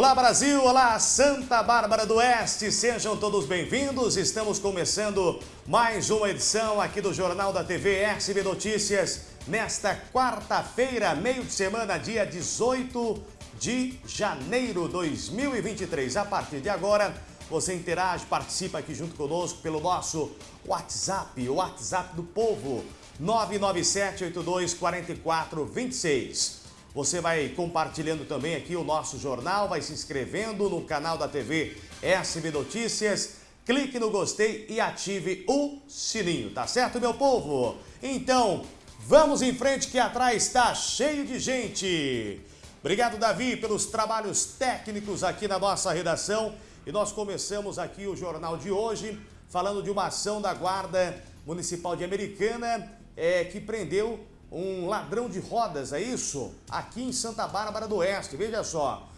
Olá Brasil, olá Santa Bárbara do Oeste, sejam todos bem-vindos. Estamos começando mais uma edição aqui do Jornal da TV SB Notícias nesta quarta-feira, meio de semana, dia 18 de janeiro de 2023. A partir de agora, você interage, participa aqui junto conosco pelo nosso WhatsApp, o WhatsApp do povo, 997 82 44 26. Você vai compartilhando também aqui o nosso jornal, vai se inscrevendo no canal da TV SB Notícias, clique no gostei e ative o sininho, tá certo, meu povo? Então, vamos em frente que atrás está cheio de gente. Obrigado, Davi, pelos trabalhos técnicos aqui na nossa redação. E nós começamos aqui o jornal de hoje falando de uma ação da Guarda Municipal de Americana é, que prendeu um ladrão de rodas, é isso? Aqui em Santa Bárbara do Oeste, veja só.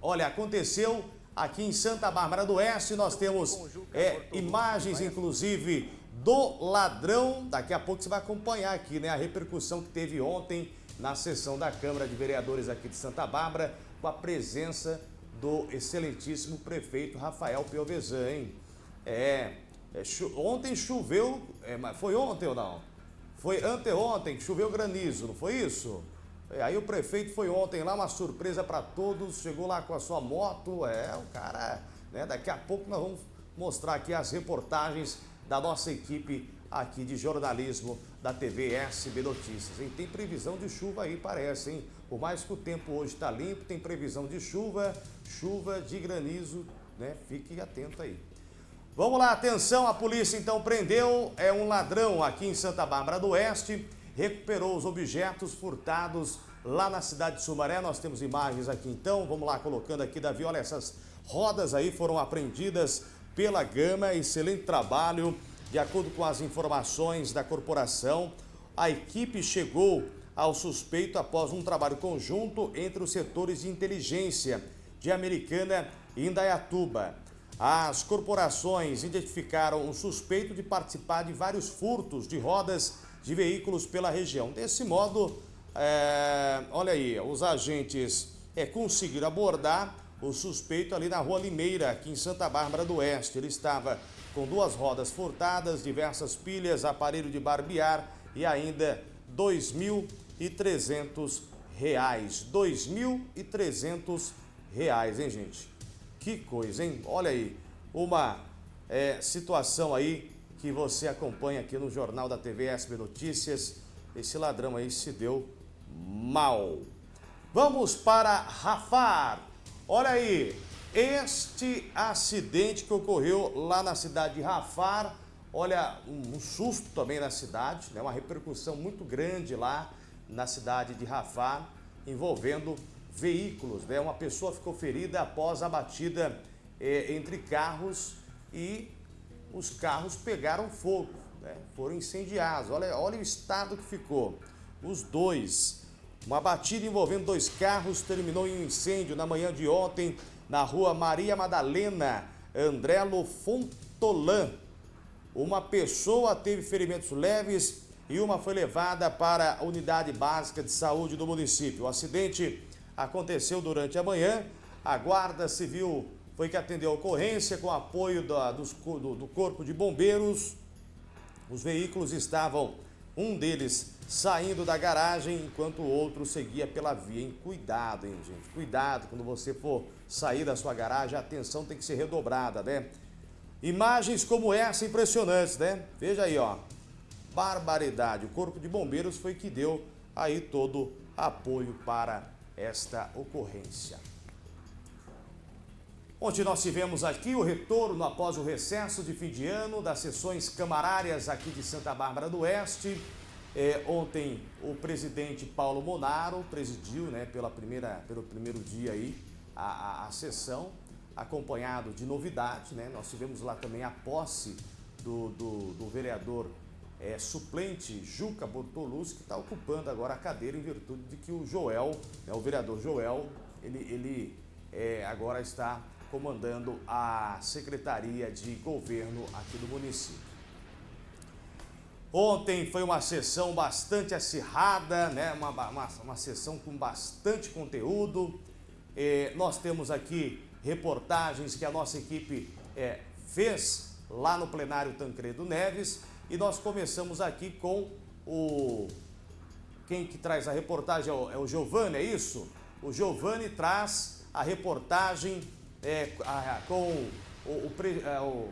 Olha, aconteceu aqui em Santa Bárbara do Oeste, nós temos é, imagens, inclusive, do ladrão. Daqui a pouco você vai acompanhar aqui, né, a repercussão que teve ontem na sessão da Câmara de Vereadores aqui de Santa Bárbara, com a presença do excelentíssimo prefeito Rafael Piovesan, hein? É, é cho ontem choveu, é, foi ontem ou não? Foi anteontem que choveu granizo, não foi isso? É, aí o prefeito foi ontem lá, uma surpresa para todos, chegou lá com a sua moto, é, o cara, né, daqui a pouco nós vamos mostrar aqui as reportagens da nossa equipe aqui de jornalismo da TV SB Notícias. Tem previsão de chuva aí, parece, hein? Por mais que o tempo hoje está limpo, tem previsão de chuva, chuva de granizo, né? Fique atento aí. Vamos lá, atenção, a polícia então prendeu é um ladrão aqui em Santa Bárbara do Oeste, recuperou os objetos furtados lá na cidade de Sumaré. Nós temos imagens aqui então, vamos lá colocando aqui, Davi, olha essas rodas aí foram apreendidas pela Gama, excelente trabalho. De acordo com as informações da corporação, a equipe chegou ao suspeito após um trabalho conjunto entre os setores de inteligência de Americana e Indaiatuba. As corporações identificaram um suspeito de participar de vários furtos de rodas de veículos pela região. Desse modo, é, olha aí, os agentes é, conseguiram abordar o suspeito ali na Rua Limeira, aqui em Santa Bárbara do Oeste. Ele estava com duas rodas furtadas, diversas pilhas, aparelho de barbear e ainda R$ 2.300. R$ 2.300, hein, gente? Que coisa, hein? Olha aí, uma é, situação aí que você acompanha aqui no Jornal da TV SB Notícias. Esse ladrão aí se deu mal. Vamos para Rafar. Olha aí, este acidente que ocorreu lá na cidade de Rafar, olha, um, susto também na cidade, né? uma repercussão muito grande lá na cidade de Rafar, envolvendo veículos. Né? Uma pessoa ficou ferida após a batida é, entre carros e os carros pegaram fogo, né? foram incendiados. Olha, olha o estado que ficou. Os dois. Uma batida envolvendo dois carros terminou em um incêndio na manhã de ontem na rua Maria Madalena, Andrelo Fontolan. Uma pessoa teve ferimentos leves e uma foi levada para a unidade básica de saúde do município. O acidente aconteceu durante a manhã. A Guarda Civil foi que atendeu a ocorrência com apoio da, dos, do, do Corpo de Bombeiros. Os veículos estavam, um deles saindo da garagem, enquanto o outro seguia pela via. Hein? Cuidado, hein, gente? Cuidado quando você for sair da sua garagem, a atenção tem que ser redobrada, né? Imagens como essa impressionantes, né? Veja aí, ó. Barbaridade. O Corpo de Bombeiros foi que deu aí todo apoio para esta ocorrência. Ontem nós tivemos aqui o retorno após o recesso de fim de ano das sessões camarárias aqui de Santa Bárbara do Oeste. É, ontem o presidente Paulo Monaro presidiu né, pela primeira, pelo primeiro dia aí a, a, a sessão, acompanhado de novidade. Né? Nós tivemos lá também a posse do, do, do vereador é, suplente Juca Bortoluz, que está ocupando agora a cadeira em virtude de que o Joel, né, o vereador Joel, ele, ele é, agora está comandando a Secretaria de Governo aqui do município. Ontem foi uma sessão bastante acirrada, né? uma, uma, uma sessão com bastante conteúdo. eh, nós temos aqui reportagens que a nossa equipe eh, fez lá no plenário Tancredo Neves e nós começamos aqui com o... Quem que traz a reportagem é o, é o Giovanni, é isso? O Giovanni traz a reportagem é, a, com o, o, é, o,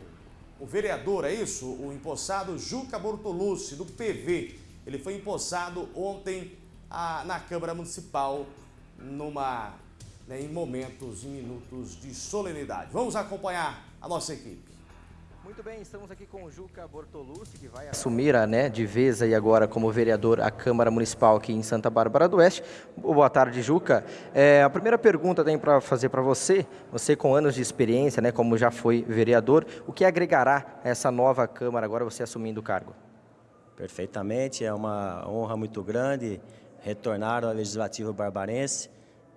o, vereador, é isso? O empossado Juca Bortolucci, do PV. Ele foi empossado ontem a, na Câmara Municipal, numa, né, em momentos, em minutos de solenidade. Vamos acompanhar a nossa equipe. Muito bem, estamos aqui com o Juca Bortolucci, que vai assumir né, de vez aí agora como vereador a Câmara Municipal aqui em Santa Bárbara do Oeste. Boa tarde, Juca. É, a primeira pergunta tem para fazer para você, você com anos de experiência, né, como já foi vereador, o que agregará essa nova Câmara agora você assumindo o cargo? Perfeitamente, é uma honra muito grande retornar ao Legislativo Barbarense.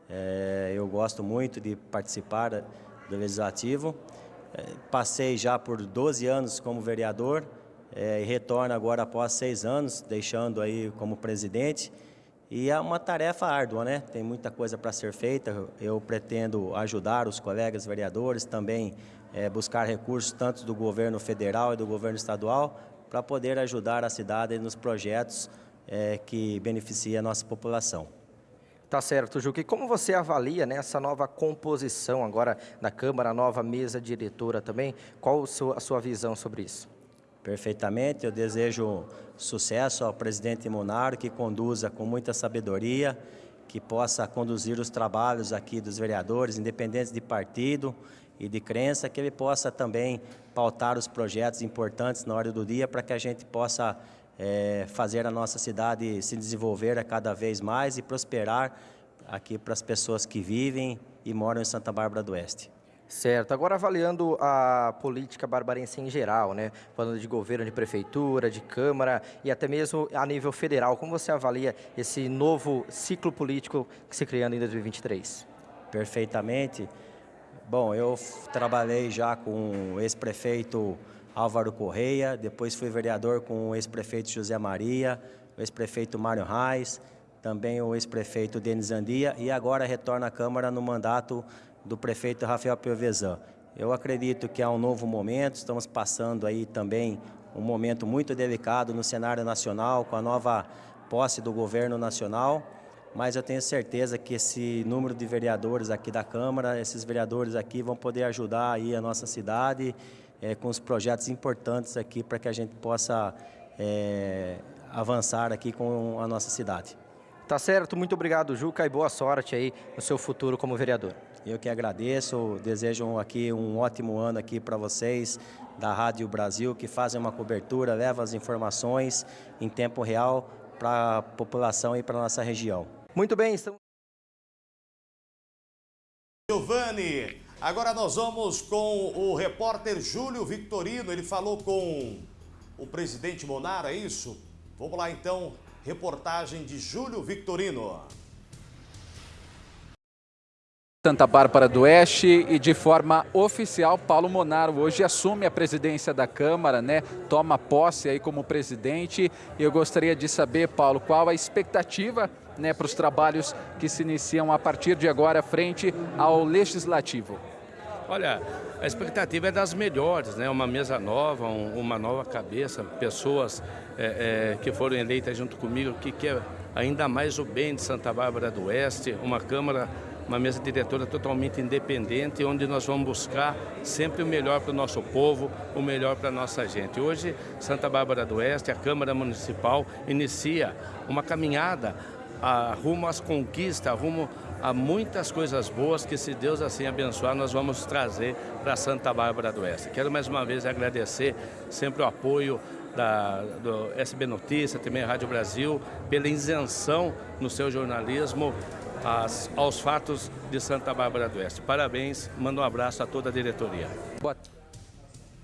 É, eu gosto muito de participar do Legislativo. Passei já por 12 anos como vereador é, e retorno agora após seis anos, deixando aí como presidente. E é uma tarefa árdua, né? Tem muita coisa para ser feita. Eu pretendo ajudar os colegas vereadores, também é, buscar recursos tanto do governo federal e do governo estadual para poder ajudar a cidade nos projetos é, que beneficiam a nossa população. Tá certo, Juque. Como você avalia né, essa nova composição agora da Câmara, a nova mesa diretora também? Qual a sua visão sobre isso? Perfeitamente. Eu desejo sucesso ao presidente Monaro, que conduza com muita sabedoria, que possa conduzir os trabalhos aqui dos vereadores, independentes de partido e de crença, que ele possa também pautar os projetos importantes na hora do dia para que a gente possa é, fazer a nossa cidade se desenvolver a cada vez mais e prosperar aqui para as pessoas que vivem e moram em Santa Bárbara do Oeste. Certo. Agora avaliando a política barbarense em geral, né? Falando de governo, de prefeitura, de câmara e até mesmo a nível federal, como você avalia esse novo ciclo político que se criando em 2023? Perfeitamente. Bom, eu trabalhei já com o ex-prefeito Álvaro Correia, depois fui vereador com o ex-prefeito José Maria, o ex-prefeito Mário Reis, também o ex-prefeito Denis Andia e agora retorna à Câmara no mandato do prefeito Rafael Piovesan. Eu acredito que há um novo momento, estamos passando aí também um momento muito delicado no cenário nacional, com a nova posse do governo nacional, mas eu tenho certeza que esse número de vereadores aqui da Câmara, esses vereadores aqui vão poder ajudar aí a nossa cidade é, com os projetos importantes aqui para que a gente possa é, avançar aqui com a nossa cidade. Tá certo, muito obrigado Juca e boa sorte aí no seu futuro como vereador. Eu que agradeço, desejo aqui um ótimo ano aqui para vocês da Rádio Brasil que fazem uma cobertura, levam as informações em tempo real para a população e para a nossa região. Muito bem, estamos... Giovanni, Agora nós vamos com o repórter Júlio Victorino. Ele falou com o presidente Monaro, é isso? Vamos lá então, reportagem de Júlio Victorino. Santa Bárbara do Oeste e de forma oficial Paulo Monaro hoje assume a presidência da Câmara, né? Toma posse aí como presidente. E eu gostaria de saber, Paulo, qual a expectativa né, para os trabalhos que se iniciam a partir de agora frente ao Legislativo? Olha, a expectativa é das melhores, né? Uma mesa nova, um, uma nova cabeça, pessoas é, é, que foram eleitas junto comigo, que quer ainda mais o bem de Santa Bárbara do Oeste, uma Câmara, uma mesa diretora totalmente independente, onde nós vamos buscar sempre o melhor para o nosso povo, o melhor para a nossa gente. Hoje, Santa Bárbara do Oeste, a Câmara Municipal, inicia uma caminhada a, rumo às conquistas, rumo a muitas coisas boas que, se Deus assim abençoar, nós vamos trazer para Santa Bárbara do Oeste. Quero mais uma vez agradecer sempre o apoio da, do SB Notícia, também Rádio Brasil, pela isenção no seu jornalismo as, aos fatos de Santa Bárbara do Oeste. Parabéns, mando um abraço a toda a diretoria. Boa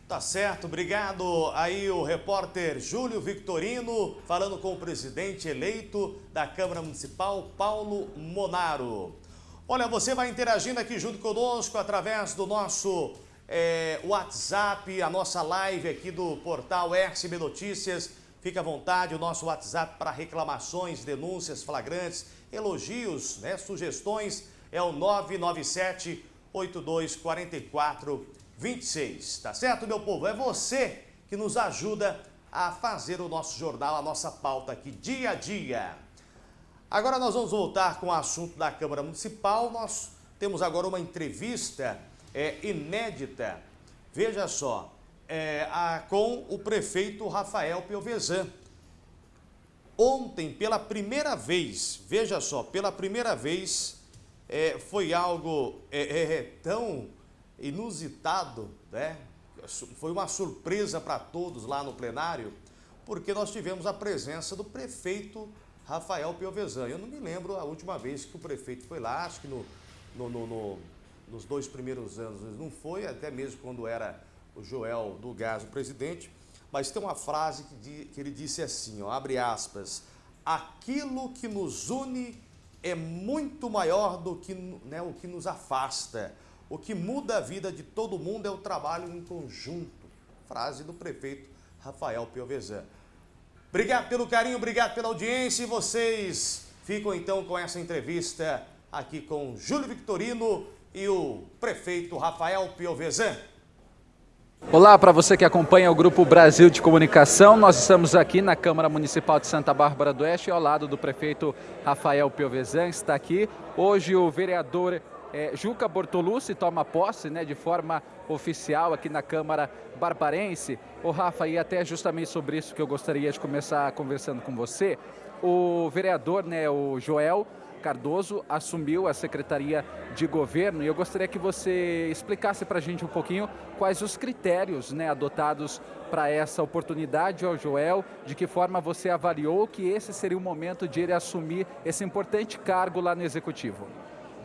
Tá certo, obrigado. Aí o repórter Júlio Victorino falando com o presidente eleito da Câmara Municipal, Paulo Monaro. Olha, você vai interagindo aqui junto conosco através do nosso é, WhatsApp, a nossa live aqui do portal RCB Notícias. Fique à vontade, o nosso WhatsApp para reclamações, denúncias flagrantes, elogios, né, sugestões é o 997 8244 26. Tá certo, meu povo? É você que nos ajuda a fazer o nosso jornal, a nossa pauta aqui dia a dia. Agora nós vamos voltar com o assunto da Câmara Municipal. Nós temos agora uma entrevista é, inédita. Veja só, é, a, com o prefeito Rafael Piovesan. Ontem, pela primeira vez, veja só, pela primeira vez, é, foi algo é, é, é tão inusitado, né? Foi uma surpresa para todos lá no plenário, porque nós tivemos a presença do prefeito Rafael Piovesan. Eu não me lembro a última vez que o prefeito foi lá, acho que no, no, no, no nos dois primeiros anos não foi, até mesmo quando era o Joel do Gás o presidente, mas tem uma frase que, que ele disse assim, ó, abre aspas, aquilo que nos une é muito maior do que né, o que nos afasta. O que muda a vida de todo mundo é o trabalho em conjunto. Frase do prefeito Rafael Piovesan. Obrigado pelo carinho, obrigado pela audiência e vocês ficam então com essa entrevista aqui com Júlio Victorino e o prefeito Rafael Piovesan. Olá para você que acompanha o Grupo Brasil de Comunicação. Nós estamos aqui na Câmara Municipal de Santa Bárbara do Oeste, ao lado do prefeito Rafael Piovesan. Está aqui hoje o vereador é, Juca Bortolucci toma posse né, de forma oficial aqui na Câmara Barbarense. O Rafa, e até justamente sobre isso que eu gostaria de começar conversando com você. O vereador, né, o Joel, Cardoso assumiu a Secretaria de Governo e eu gostaria que você explicasse para a gente um pouquinho quais os critérios né, adotados para essa oportunidade ao Joel, de que forma você avaliou que esse seria o momento de ele assumir esse importante cargo lá no Executivo.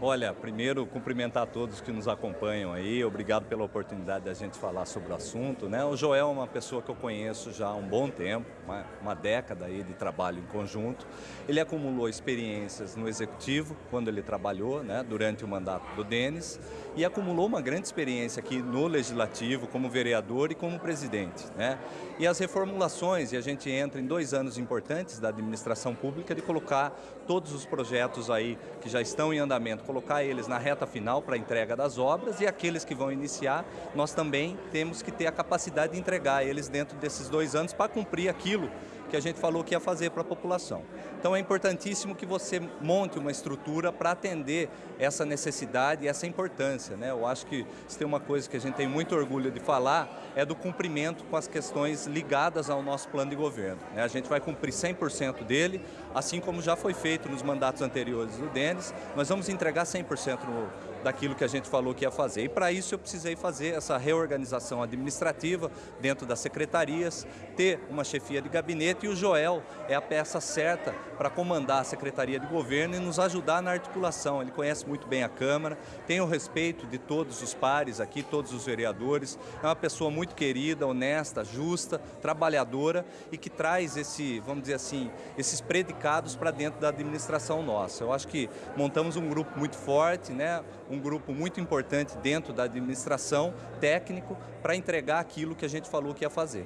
Olha, primeiro cumprimentar todos que nos acompanham aí, obrigado pela oportunidade da gente falar sobre o assunto. Né? O Joel é uma pessoa que eu conheço já há um bom tempo, uma, uma década aí de trabalho em conjunto. Ele acumulou experiências no Executivo, quando ele trabalhou né, durante o mandato do Denis, e acumulou uma grande experiência aqui no Legislativo, como vereador e como presidente. Né? E as reformulações, e a gente entra em dois anos importantes da administração pública de colocar todos os projetos aí que já estão em andamento, colocar eles na reta final para a entrega das obras e aqueles que vão iniciar, nós também temos que ter a capacidade de entregar eles dentro desses dois anos para cumprir aquilo que a gente falou que ia fazer para a população. Então é importantíssimo que você monte uma estrutura para atender essa necessidade e essa importância. Né? Eu acho que se tem uma coisa que a gente tem muito orgulho de falar é do cumprimento com as questões ligadas ao nosso plano de governo. Né? A gente vai cumprir 100% dele, assim como já foi feito nos mandatos anteriores do Denis, nós vamos entregar 100% no, daquilo que a gente falou que ia fazer. E para isso eu precisei fazer essa reorganização administrativa dentro das secretarias, ter uma chefia de gabinete e o Joel é a peça certa para comandar a Secretaria de Governo e nos ajudar na articulação. Ele conhece muito bem a Câmara, tem o respeito de todos os pares aqui, todos os vereadores, é uma pessoa muito querida, honesta, justa, trabalhadora e que traz esse, vamos dizer assim, esses predicados para dentro da administração nossa. Eu acho que montamos um grupo muito forte, né? Um grupo muito importante dentro da administração, técnico, para entregar aquilo que a gente falou que ia fazer.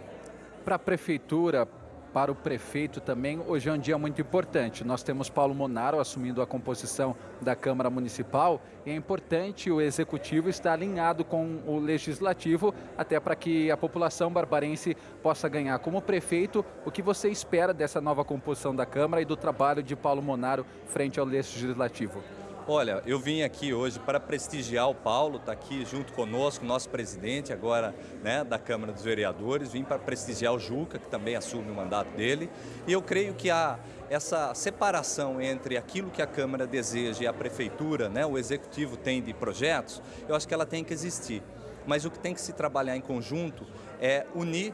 Para a prefeitura, para o prefeito também, hoje é um dia muito importante. Nós temos Paulo Monaro assumindo a composição da Câmara Municipal e é importante o Executivo estar alinhado com o Legislativo, até para que a população barbarense possa ganhar. Como prefeito, o que você espera dessa nova composição da Câmara e do trabalho de Paulo Monaro frente ao Legislativo? Olha, eu vim aqui hoje para prestigiar o Paulo, está aqui junto conosco, nosso presidente agora né, da Câmara dos Vereadores, vim para prestigiar o Juca, que também assume o mandato dele, e eu creio que a, essa separação entre aquilo que a Câmara deseja e a Prefeitura, né, o Executivo tem de projetos, eu acho que ela tem que existir. Mas o que tem que se trabalhar em conjunto é unir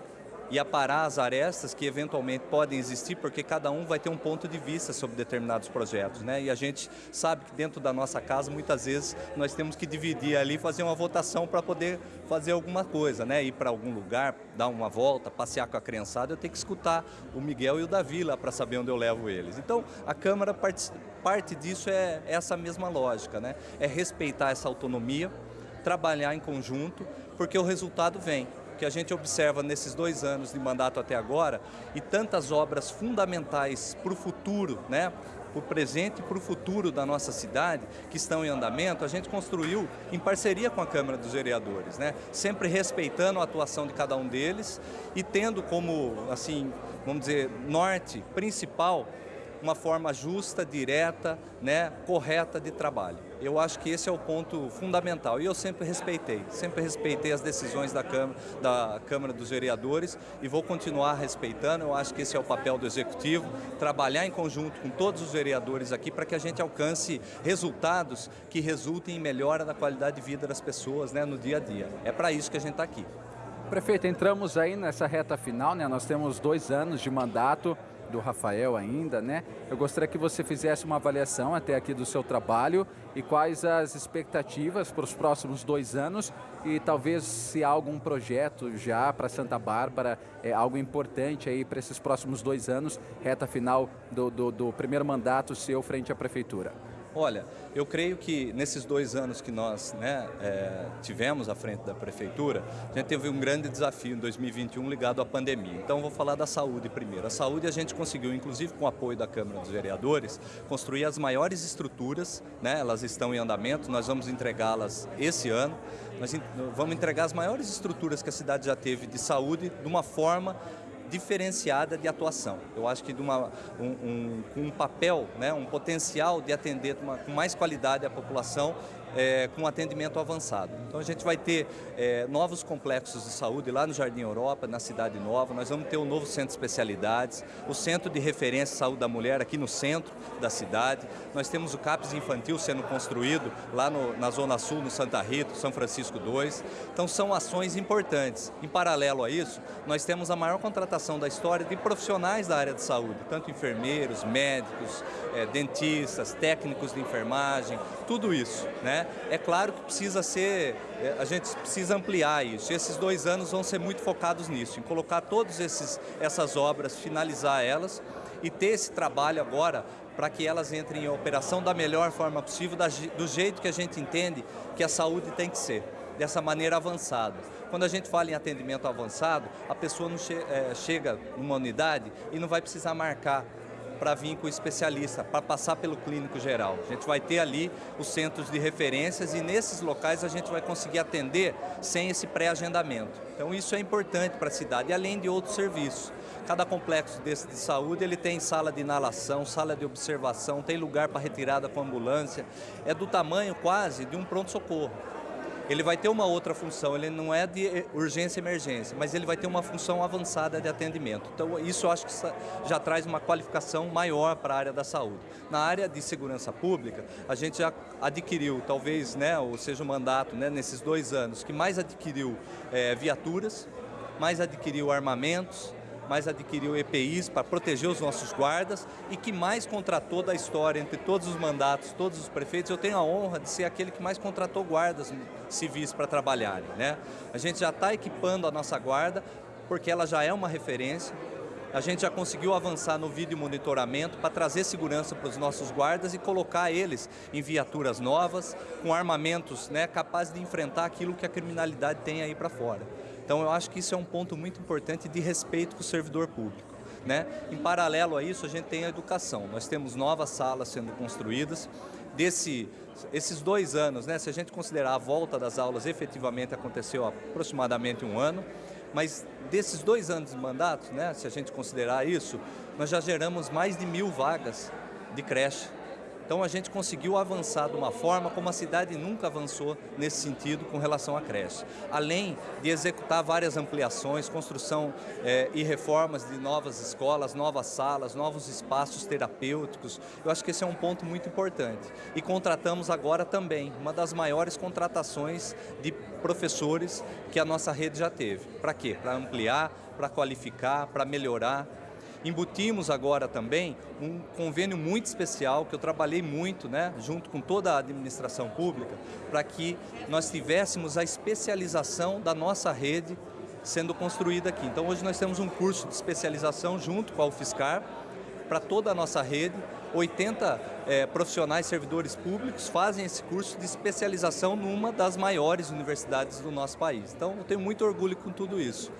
e aparar as arestas que eventualmente podem existir, porque cada um vai ter um ponto de vista sobre determinados projetos. Né? E a gente sabe que dentro da nossa casa, muitas vezes, nós temos que dividir ali, fazer uma votação para poder fazer alguma coisa, né? ir para algum lugar, dar uma volta, passear com a criançada, eu tenho que escutar o Miguel e o Davi lá para saber onde eu levo eles. Então, a Câmara, parte, parte disso é essa mesma lógica, né? é respeitar essa autonomia, trabalhar em conjunto, porque o resultado vem que a gente observa nesses dois anos de mandato até agora e tantas obras fundamentais para o futuro, né? para o presente e para o futuro da nossa cidade, que estão em andamento, a gente construiu em parceria com a Câmara dos Vereadores, né? sempre respeitando a atuação de cada um deles e tendo como, assim, vamos dizer, norte principal uma forma justa, direta, né, correta de trabalho. Eu acho que esse é o ponto fundamental e eu sempre respeitei, sempre respeitei as decisões da Câmara, da Câmara dos Vereadores e vou continuar respeitando. Eu acho que esse é o papel do Executivo, trabalhar em conjunto com todos os vereadores aqui para que a gente alcance resultados que resultem em melhora da qualidade de vida das pessoas né, no dia a dia. É para isso que a gente está aqui. Prefeito, entramos aí nessa reta final, né? Nós temos dois anos de mandato do Rafael ainda, né? Eu gostaria que você fizesse uma avaliação até aqui do seu trabalho e quais as expectativas para os próximos dois anos e talvez se há algum projeto já para Santa Bárbara, é algo importante aí para esses próximos dois anos, reta final do, do, do primeiro mandato seu frente à Prefeitura. Olha, eu creio que nesses dois anos que nós né, é, tivemos à frente da Prefeitura, a gente teve um grande desafio em 2021 ligado à pandemia. Então, vou falar da saúde primeiro. A saúde a gente conseguiu, inclusive com o apoio da Câmara dos Vereadores, construir as maiores estruturas, né, elas estão em andamento, nós vamos entregá-las esse ano. Nós vamos entregar as maiores estruturas que a cidade já teve de saúde de uma forma diferenciada de atuação. Eu acho que de uma, um, um, um papel, né, um potencial de atender com mais qualidade a população é, com atendimento avançado. Então a gente vai ter é, novos complexos de saúde lá no Jardim Europa, na Cidade Nova, nós vamos ter um novo centro de especialidades, o Centro de Referência de Saúde da Mulher aqui no centro da cidade, nós temos o CAPS Infantil sendo construído lá no, na Zona Sul, no Santa Rita, São Francisco II. Então são ações importantes. Em paralelo a isso, nós temos a maior contratação da história de profissionais da área de saúde, tanto enfermeiros, médicos, é, dentistas, técnicos de enfermagem, tudo isso. Né? É claro que precisa ser, é, a gente precisa ampliar isso. Esses dois anos vão ser muito focados nisso, em colocar todas essas obras, finalizar elas e ter esse trabalho agora para que elas entrem em operação da melhor forma possível, do jeito que a gente entende que a saúde tem que ser, dessa maneira avançada. Quando a gente fala em atendimento avançado, a pessoa não che é, chega numa unidade e não vai precisar marcar para vir com o especialista, para passar pelo clínico geral. A gente vai ter ali os centros de referências e nesses locais a gente vai conseguir atender sem esse pré-agendamento. Então isso é importante para a cidade, além de outros serviços. Cada complexo desse de saúde ele tem sala de inalação, sala de observação, tem lugar para retirada com ambulância. É do tamanho quase de um pronto-socorro ele vai ter uma outra função, ele não é de urgência e emergência, mas ele vai ter uma função avançada de atendimento. Então, isso eu acho que já traz uma qualificação maior para a área da saúde. Na área de segurança pública, a gente já adquiriu, talvez, né, ou seja, o mandato né, nesses dois anos, que mais adquiriu é, viaturas, mais adquiriu armamentos, mais adquiriu EPIs para proteger os nossos guardas e que mais contratou da história entre todos os mandatos, todos os prefeitos. Eu tenho a honra de ser aquele que mais contratou guardas civis para trabalharem. Né? A gente já está equipando a nossa guarda porque ela já é uma referência, a gente já conseguiu avançar no vídeo monitoramento para trazer segurança para os nossos guardas e colocar eles em viaturas novas, com armamentos né, capazes de enfrentar aquilo que a criminalidade tem aí para fora. Então eu acho que isso é um ponto muito importante de respeito com o servidor público. Né? Em paralelo a isso, a gente tem a educação. Nós temos novas salas sendo construídas. Desse, esses dois anos, né, se a gente considerar a volta das aulas, efetivamente aconteceu aproximadamente um ano, mas desses dois anos de mandato, né, se a gente considerar isso, nós já geramos mais de mil vagas de creche então a gente conseguiu avançar de uma forma como a cidade nunca avançou nesse sentido com relação à creche. Além de executar várias ampliações, construção é, e reformas de novas escolas, novas salas, novos espaços terapêuticos, eu acho que esse é um ponto muito importante. E contratamos agora também uma das maiores contratações de professores que a nossa rede já teve. Para quê? Para ampliar, para qualificar, para melhorar Embutimos agora também um convênio muito especial, que eu trabalhei muito, né, junto com toda a administração pública, para que nós tivéssemos a especialização da nossa rede sendo construída aqui. Então hoje nós temos um curso de especialização junto com a UFSCar, para toda a nossa rede, 80 é, profissionais servidores públicos fazem esse curso de especialização numa das maiores universidades do nosso país. Então eu tenho muito orgulho com tudo isso.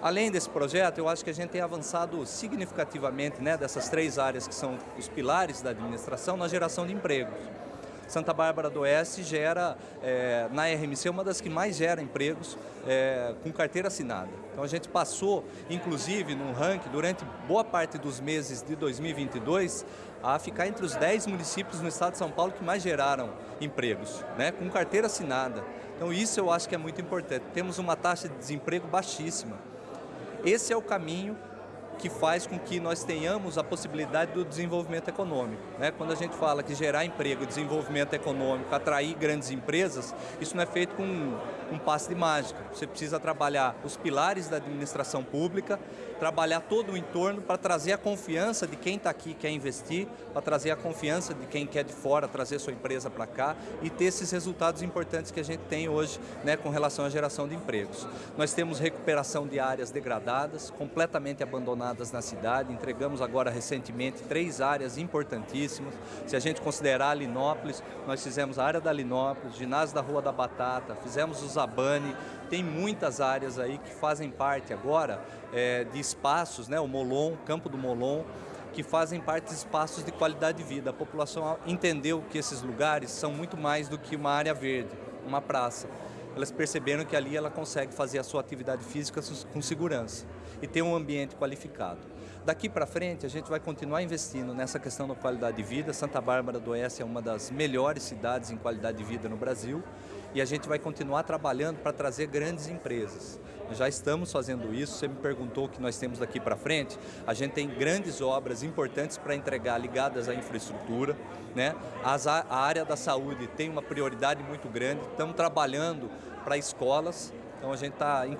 Além desse projeto, eu acho que a gente tem avançado significativamente né, dessas três áreas que são os pilares da administração na geração de empregos. Santa Bárbara do Oeste gera, é, na RMC, uma das que mais gera empregos é, com carteira assinada. Então a gente passou, inclusive, no ranking, durante boa parte dos meses de 2022, a ficar entre os 10 municípios no estado de São Paulo que mais geraram empregos, né, com carteira assinada. Então isso eu acho que é muito importante. Temos uma taxa de desemprego baixíssima. Esse é o caminho que faz com que nós tenhamos a possibilidade do desenvolvimento econômico. Né? Quando a gente fala que gerar emprego, desenvolvimento econômico, atrair grandes empresas, isso não é feito com um, passe de mágica. Você precisa trabalhar os pilares da administração pública, trabalhar todo o entorno para trazer a confiança de quem está aqui quer investir, para trazer a confiança de quem quer de fora trazer sua empresa para cá e ter esses resultados importantes que a gente tem hoje né, com relação à geração de empregos. Nós temos recuperação de áreas degradadas, completamente abandonadas na cidade. Entregamos agora recentemente três áreas importantíssimas. Se a gente considerar Linópolis, nós fizemos a área da Linópolis, ginásio da Rua da Batata, fizemos o Zabane, tem muitas áreas aí que fazem parte agora é, de espaços, né, o Molon, Campo do Molon, que fazem parte de espaços de qualidade de vida. A população entendeu que esses lugares são muito mais do que uma área verde, uma praça. Elas perceberam que ali ela consegue fazer a sua atividade física com segurança e ter um ambiente qualificado. Daqui para frente, a gente vai continuar investindo nessa questão da qualidade de vida. Santa Bárbara do Oeste é uma das melhores cidades em qualidade de vida no Brasil e a gente vai continuar trabalhando para trazer grandes empresas. Já estamos fazendo isso, você me perguntou o que nós temos daqui para frente, a gente tem grandes obras importantes para entregar ligadas à infraestrutura, né? As, a área da saúde tem uma prioridade muito grande, estamos trabalhando para escolas, então a gente está em,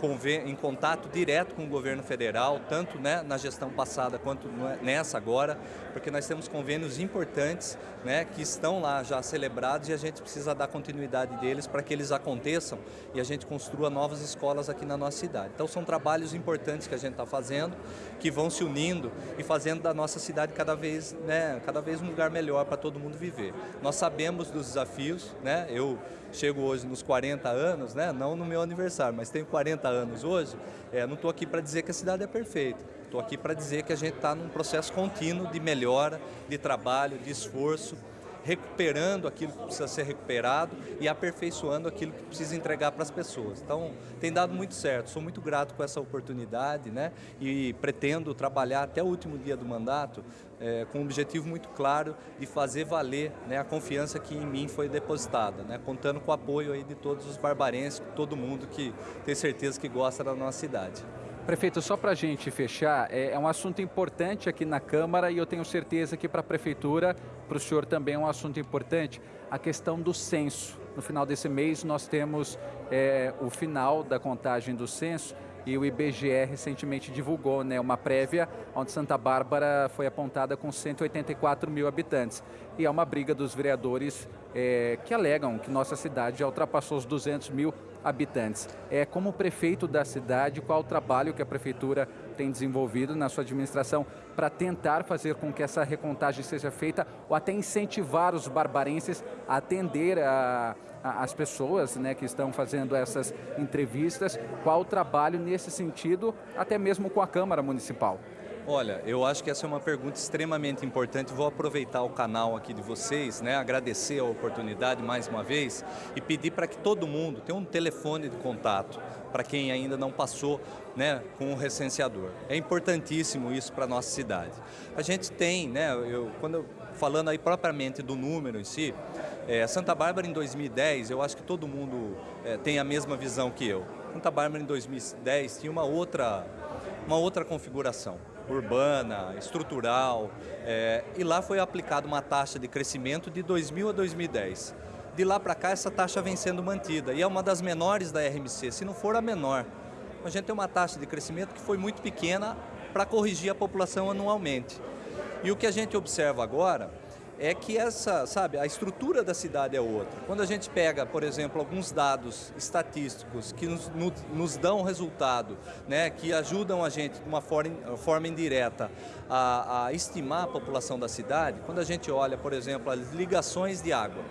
em, contato direto com o governo federal, tanto né, na gestão passada quanto nessa agora, porque nós temos convênios importantes né, que estão lá já celebrados e a gente precisa dar continuidade deles para que eles aconteçam e a gente construa novas escolas aqui na nossa cidade. Então são trabalhos importantes que a gente está fazendo, que vão se unindo e fazendo da nossa cidade cada vez, né, cada vez um lugar melhor para todo mundo viver. Nós sabemos dos desafios, né, eu chego hoje nos 40 anos, né? não no meu aniversário, mas tenho 40 anos hoje, é, não estou aqui para dizer que a cidade é perfeita. Estou aqui para dizer que a gente está num processo contínuo de melhora, de trabalho, de esforço, recuperando aquilo que precisa ser recuperado e aperfeiçoando aquilo que precisa entregar para as pessoas. Então, tem dado muito certo. Sou muito grato com essa oportunidade né? e pretendo trabalhar até o último dia do mandato é, com um objetivo muito claro de fazer valer né, a confiança que em mim foi depositada, né? contando com o apoio aí de todos os barbarenses, todo mundo que tem certeza que gosta da nossa cidade. Prefeito, só para a gente fechar, é, é, um assunto importante aqui na Câmara e eu tenho certeza que para a Prefeitura, para o senhor também é um assunto importante, a questão do censo. No final desse mês nós temos é, o final da contagem do censo e o IBGE recentemente divulgou né, uma prévia onde Santa Bárbara foi apontada com 184 mil habitantes. E é uma briga dos vereadores é, que alegam que nossa cidade já ultrapassou os 200 mil habitantes. É, como prefeito da cidade, qual o trabalho que a prefeitura tem desenvolvido na sua administração para tentar fazer com que essa recontagem seja feita ou até incentivar os barbarenses a atender a, a, as pessoas né, que estão fazendo essas entrevistas? Qual o trabalho nesse sentido, até mesmo com a Câmara Municipal? Olha, eu acho que essa é uma pergunta extremamente importante. Vou aproveitar o canal aqui de vocês, né, agradecer a oportunidade mais uma vez e pedir para que todo mundo tenha um telefone de contato para quem ainda não passou né, com o recenseador. É importantíssimo isso para a nossa cidade. A gente tem, né, eu, quando eu, falando aí propriamente do número em si, é, Santa Bárbara em 2010, eu acho que todo mundo é, tem a mesma visão que eu. Santa Bárbara em 2010 tinha uma outra, uma outra configuração urbana, estrutural, é, e lá foi aplicada uma taxa de crescimento de 2000 a 2010. De lá para cá, essa taxa vem sendo mantida e é uma das menores da RMC, se não for a menor. A gente tem uma taxa de crescimento que foi muito pequena para corrigir a população anualmente. E o que a gente observa agora é que essa, sabe, a estrutura da cidade é outra. Quando a gente pega, por exemplo, alguns dados estatísticos que nos, nos dão resultado, né, que ajudam a gente de uma forma, forma indireta a, a estimar a população da cidade, quando a gente olha, por exemplo, as ligações de água,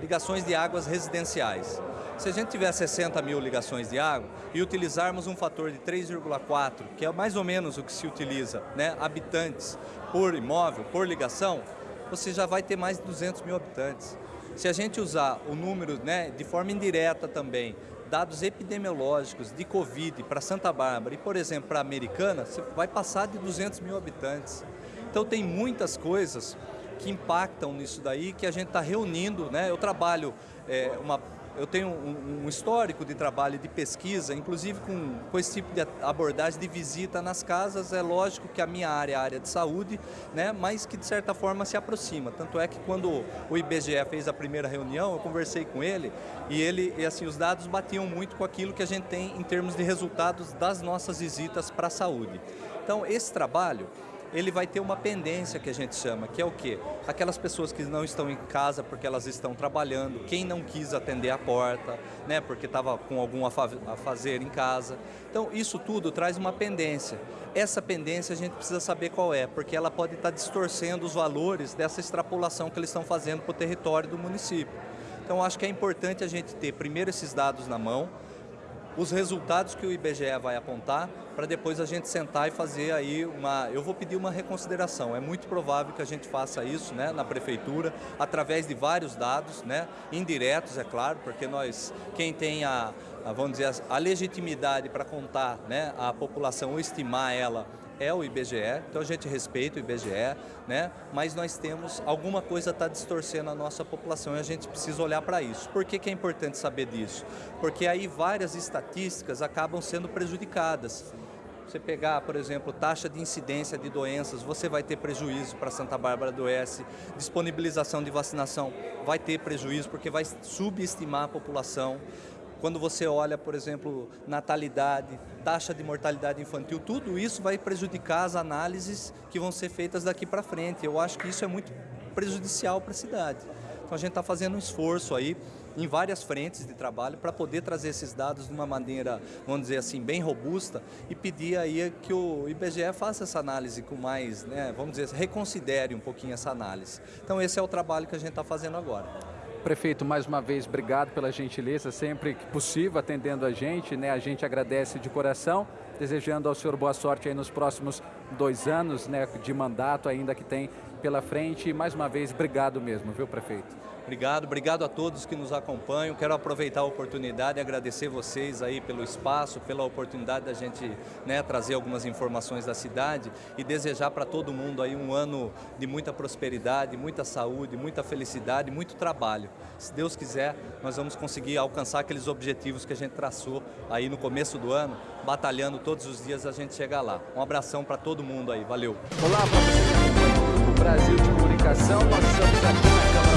ligações de águas residenciais. Se a gente tiver 60 mil ligações de água e utilizarmos um fator de 3,4, que é mais ou menos o que se utiliza, né, habitantes por imóvel, por ligação, você já vai ter mais de 200 mil habitantes. Se a gente usar o número né, de forma indireta também, dados epidemiológicos de Covid para Santa Bárbara e, por exemplo, para Americana, você vai passar de 200 mil habitantes. Então tem muitas coisas que impactam nisso daí, que a gente está reunindo. Né? Eu trabalho é, uma eu tenho um, um, histórico de trabalho de pesquisa, inclusive com, com esse tipo de abordagem de visita nas casas. É lógico que a minha área é a área de saúde, né, mas que de certa forma se aproxima. Tanto é que quando o IBGE fez a primeira reunião, eu conversei com ele e ele e assim os dados batiam muito com aquilo que a gente tem em termos de resultados das nossas visitas para a saúde. Então esse trabalho ele vai ter uma pendência que a gente chama, que é o quê? Aquelas pessoas que não estão em casa porque elas estão trabalhando, quem não quis atender a porta, né, porque estava com algum a fazer em casa. Então, isso tudo traz uma pendência. Essa pendência a gente precisa saber qual é, porque ela pode estar distorcendo os valores dessa extrapolação que eles estão fazendo para o território do município. Então, acho que é importante a gente ter primeiro esses dados na mão, os resultados que o IBGE vai apontar para depois a gente sentar e fazer aí uma... Eu vou pedir uma reconsideração, é muito provável que a gente faça isso né, na prefeitura, através de vários dados, né, indiretos, é claro, porque nós, quem tem a, vamos dizer, a legitimidade para contar né, a população ou estimar ela é o IBGE, então a gente respeita o IBGE, né? mas nós temos, alguma coisa está distorcendo a nossa população e a gente precisa olhar para isso. Por que, que é importante saber disso? Porque aí várias estatísticas acabam sendo prejudicadas. Você pegar, por exemplo, taxa de incidência de doenças, você vai ter prejuízo para Santa Bárbara do Oeste. Disponibilização de vacinação vai ter prejuízo porque vai subestimar a população. Quando você olha, por exemplo, natalidade, taxa de mortalidade infantil, tudo isso vai prejudicar as análises que vão ser feitas daqui para frente. Eu acho que isso é muito prejudicial para a cidade. Então a gente está fazendo um esforço aí em várias frentes de trabalho para poder trazer esses dados de uma maneira, vamos dizer assim, bem robusta e pedir aí que o IBGE faça essa análise com mais, né, vamos dizer, reconsidere um pouquinho essa análise. Então esse é o trabalho que a gente está fazendo agora. Prefeito, mais uma vez, obrigado pela gentileza, sempre que possível, atendendo a gente, né? A gente agradece de coração, desejando ao senhor boa sorte aí nos próximos dois anos, né, de mandato ainda que tem pela frente. E mais uma vez, obrigado mesmo, viu, prefeito? Obrigado, obrigado a todos que nos acompanham. Quero aproveitar a oportunidade e agradecer vocês aí pelo espaço, pela oportunidade da gente né, trazer algumas informações da cidade e desejar para todo mundo aí um ano de muita prosperidade, muita saúde, muita felicidade, muito trabalho. Se Deus quiser, nós vamos conseguir alcançar aqueles objetivos que a gente traçou aí no começo do ano, batalhando todos os dias a gente chegar lá. Um abração para todo mundo aí, valeu. Olá, o Brasil de Comunicação, nós estamos aqui na Câmara